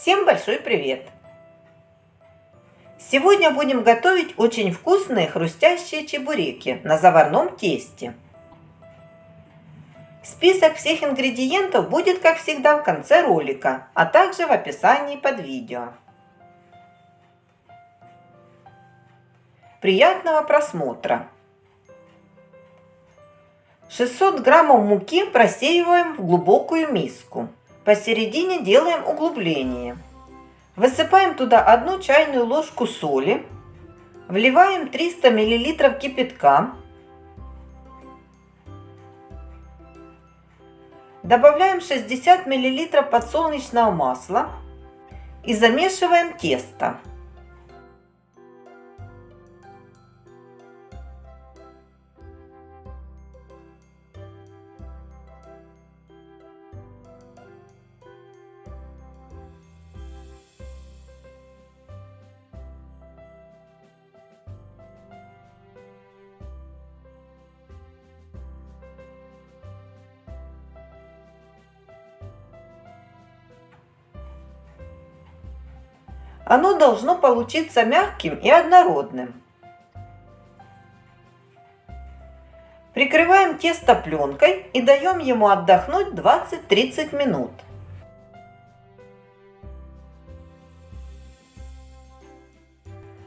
Всем большой привет! Сегодня будем готовить очень вкусные хрустящие чебуреки на заварном тесте. Список всех ингредиентов будет, как всегда, в конце ролика, а также в описании под видео. Приятного просмотра! 600 граммов муки просеиваем в глубокую миску. Посередине делаем углубление. Высыпаем туда одну чайную ложку соли. Вливаем 300 мл кипятка. Добавляем 60 мл подсолнечного масла и замешиваем тесто. Оно должно получиться мягким и однородным. Прикрываем тесто пленкой и даем ему отдохнуть 20-30 минут.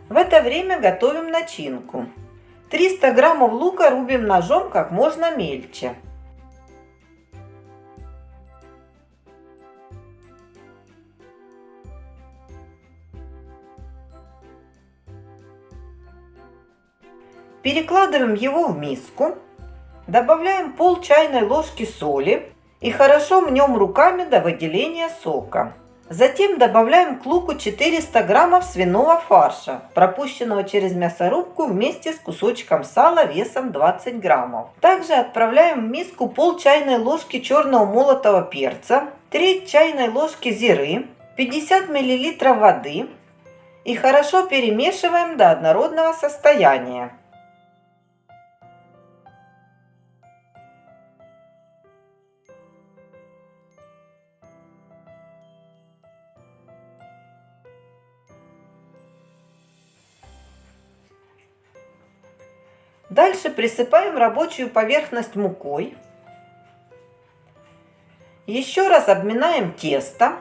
В это время готовим начинку. 300 граммов лука рубим ножом как можно мельче. Перекладываем его в миску, добавляем пол чайной ложки соли и хорошо мнем руками до выделения сока. Затем добавляем к луку 400 граммов свиного фарша, пропущенного через мясорубку вместе с кусочком сала весом 20 граммов. Также отправляем в миску пол чайной ложки черного молотого перца, треть чайной ложки зиры, 50 мл воды и хорошо перемешиваем до однородного состояния. Дальше присыпаем рабочую поверхность мукой. Еще раз обминаем тесто.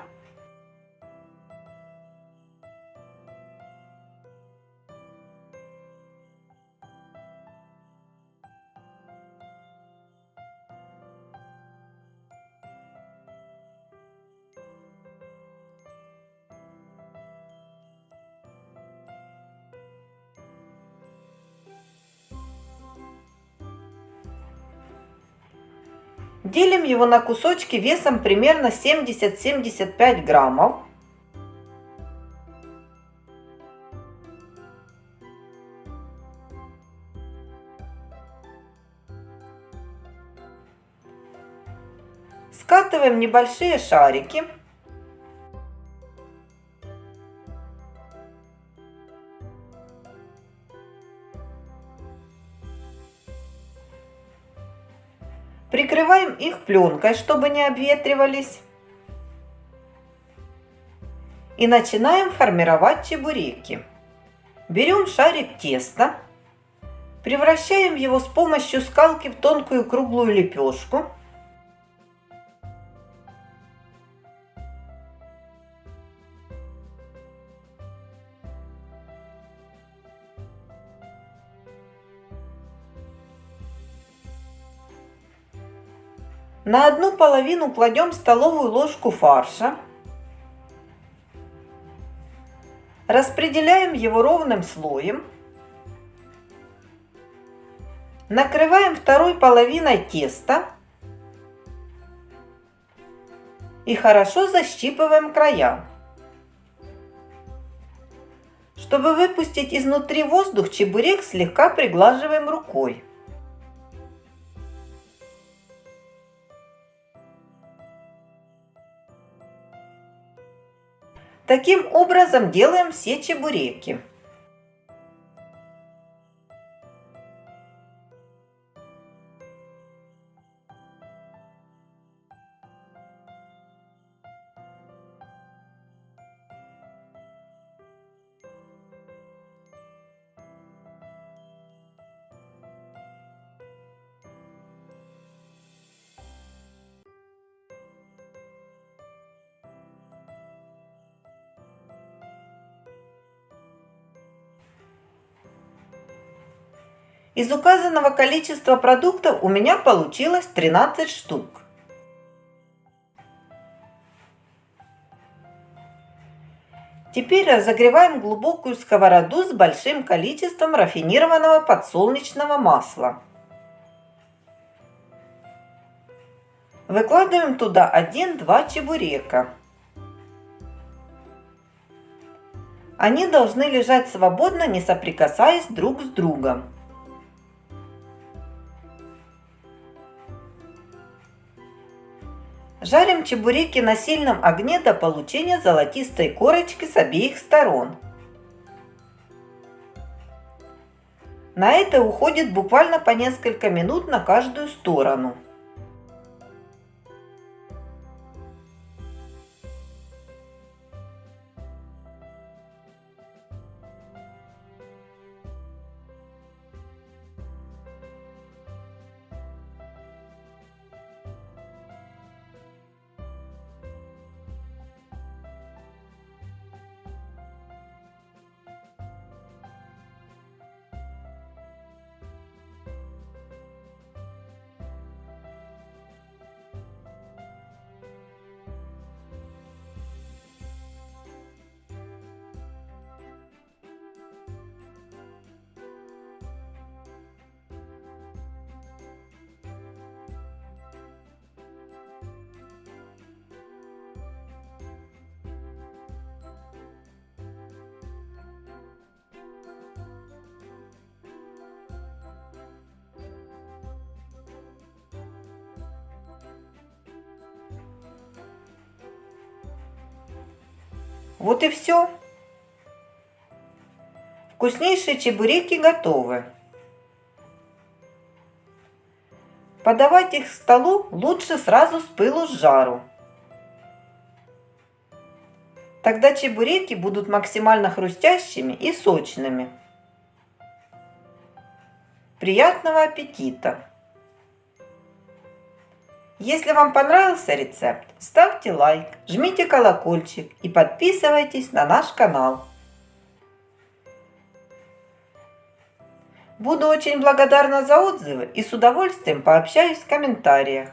Делим его на кусочки весом примерно 70-75 граммов. Скатываем небольшие шарики. Прикрываем их пленкой, чтобы не обветривались. И начинаем формировать чебуреки. Берем шарик теста, превращаем его с помощью скалки в тонкую круглую лепешку. На одну половину кладем столовую ложку фарша. Распределяем его ровным слоем. Накрываем второй половиной теста. И хорошо защипываем края. Чтобы выпустить изнутри воздух, чебурек слегка приглаживаем рукой. Таким образом делаем все чебуреки. Из указанного количества продуктов у меня получилось 13 штук. Теперь разогреваем глубокую сковороду с большим количеством рафинированного подсолнечного масла. Выкладываем туда 1-2 чебурека. Они должны лежать свободно, не соприкасаясь друг с другом. Жарим чебуреки на сильном огне до получения золотистой корочки с обеих сторон. На это уходит буквально по несколько минут на каждую сторону. Вот и все. Вкуснейшие чебуреки готовы. Подавать их к столу лучше сразу с пылу с жару. Тогда чебуреки будут максимально хрустящими и сочными. Приятного аппетита! Если вам понравился рецепт, ставьте лайк, жмите колокольчик и подписывайтесь на наш канал. Буду очень благодарна за отзывы и с удовольствием пообщаюсь в комментариях.